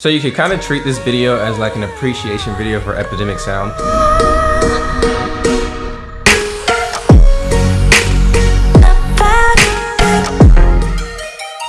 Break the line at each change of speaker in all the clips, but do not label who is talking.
So you could kind of treat this video as like an appreciation video for Epidemic Sound.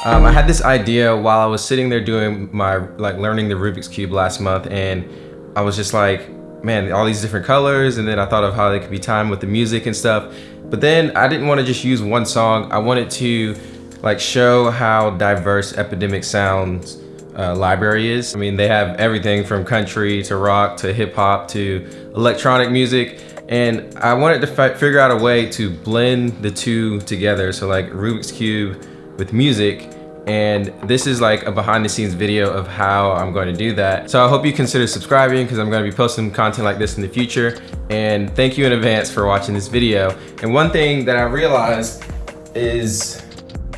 Um, I had this idea while I was sitting there doing my, like learning the Rubik's Cube last month and I was just like, man, all these different colors and then I thought of how they could be timed with the music and stuff. But then I didn't want to just use one song. I wanted to like show how diverse Epidemic Sound's uh, library is. I mean, they have everything from country to rock to hip hop to electronic music. And I wanted to figure out a way to blend the two together. So like Rubik's Cube with music and this is like a behind the scenes video of how I'm going to do that. So I hope you consider subscribing because I'm going to be posting content like this in the future. And thank you in advance for watching this video. And one thing that I realized is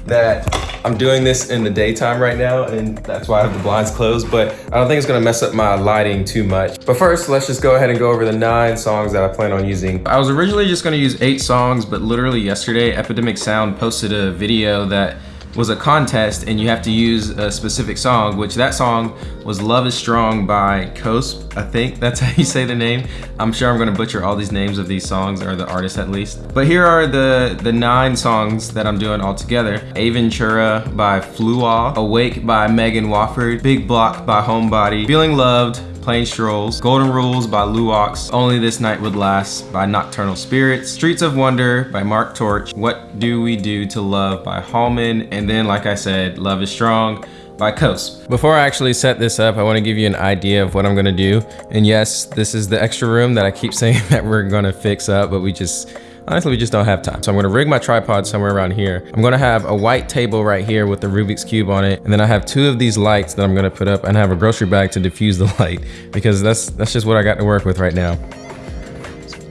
that I'm doing this in the daytime right now and that's why I have the blinds closed, but I don't think it's gonna mess up my lighting too much. But first, let's just go ahead and go over the nine songs that I plan on using. I was originally just gonna use eight songs, but literally yesterday, Epidemic Sound posted a video that was a contest and you have to use a specific song, which that song was Love is Strong by Kosp, I think that's how you say the name. I'm sure I'm gonna butcher all these names of these songs, or the artists at least. But here are the, the nine songs that I'm doing all together. Aventura by Fluaw, Awake by Megan Wofford, Big Block by Homebody, Feeling Loved Plain Strolls, Golden Rules by Luox, Only This Night Would Last by Nocturnal Spirits, Streets of Wonder by Mark Torch, What Do We Do to Love by Hallman, and then like I said, Love is Strong by Kosp. Before I actually set this up, I wanna give you an idea of what I'm gonna do. And yes, this is the extra room that I keep saying that we're gonna fix up, but we just, Honestly, we just don't have time. So I'm gonna rig my tripod somewhere around here. I'm gonna have a white table right here with the Rubik's Cube on it. And then I have two of these lights that I'm gonna put up and have a grocery bag to diffuse the light because that's, that's just what I got to work with right now.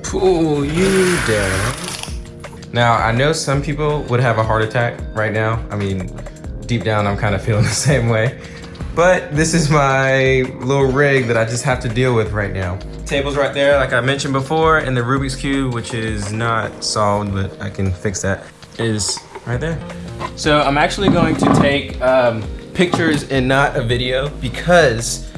Pull you down. Now, I know some people would have a heart attack right now. I mean, deep down, I'm kind of feeling the same way. But this is my little rig that I just have to deal with right now. Table's right there, like I mentioned before, and the Rubik's Cube, which is not solved, but I can fix that, is right there. So I'm actually going to take um, pictures and not a video because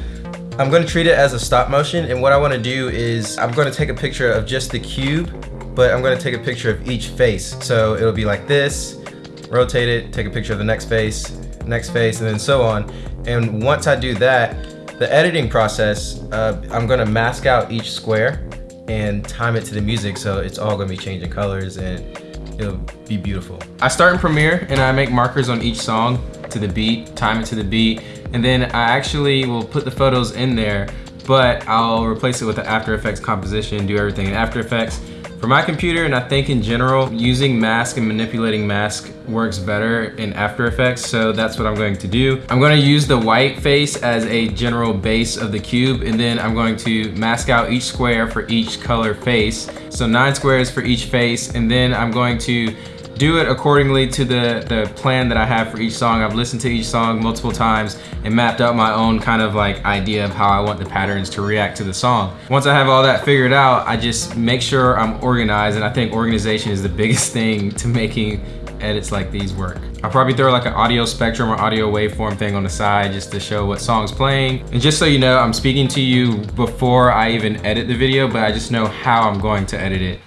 I'm gonna treat it as a stop motion and what I wanna do is I'm gonna take a picture of just the cube but I'm gonna take a picture of each face. So it'll be like this, rotate it, take a picture of the next face, next face, and then so on. And once I do that, the editing process, uh, I'm gonna mask out each square and time it to the music so it's all gonna be changing colors and it'll be beautiful. I start in Premiere and I make markers on each song to the beat, time it to the beat, and then I actually will put the photos in there, but I'll replace it with the After Effects composition, do everything in After Effects, for my computer, and I think in general, using mask and manipulating mask works better in After Effects, so that's what I'm going to do. I'm going to use the white face as a general base of the cube, and then I'm going to mask out each square for each color face. So nine squares for each face, and then I'm going to do it accordingly to the, the plan that I have for each song. I've listened to each song multiple times and mapped out my own kind of like idea of how I want the patterns to react to the song. Once I have all that figured out, I just make sure I'm organized and I think organization is the biggest thing to making edits like these work. I'll probably throw like an audio spectrum or audio waveform thing on the side just to show what song's playing. And just so you know, I'm speaking to you before I even edit the video, but I just know how I'm going to edit it.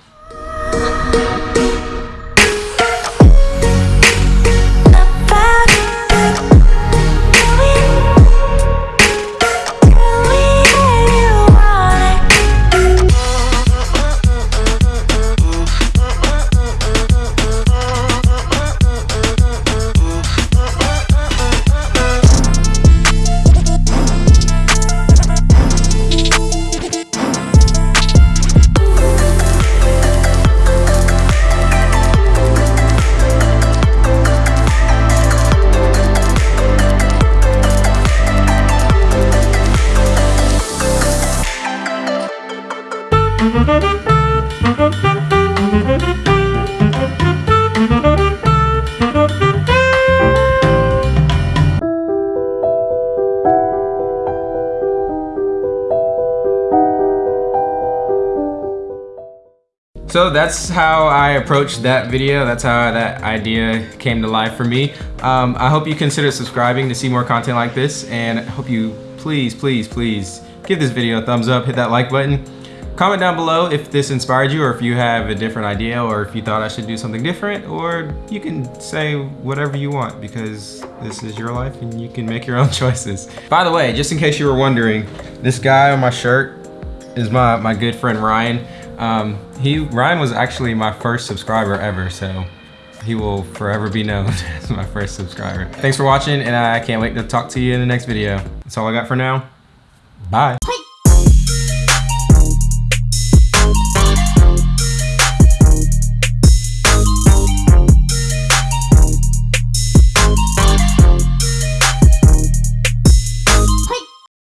So that's how I approached that video. That's how that idea came to life for me. Um, I hope you consider subscribing to see more content like this and I hope you please, please, please give this video a thumbs up, hit that like button. Comment down below if this inspired you or if you have a different idea or if you thought I should do something different or you can say whatever you want because this is your life and you can make your own choices. By the way, just in case you were wondering, this guy on my shirt is my, my good friend Ryan. Um, he Ryan was actually my first subscriber ever, so he will forever be known as my first subscriber. Thanks for watching and I can't wait to talk to you in the next video. That's all I got for now. Bye.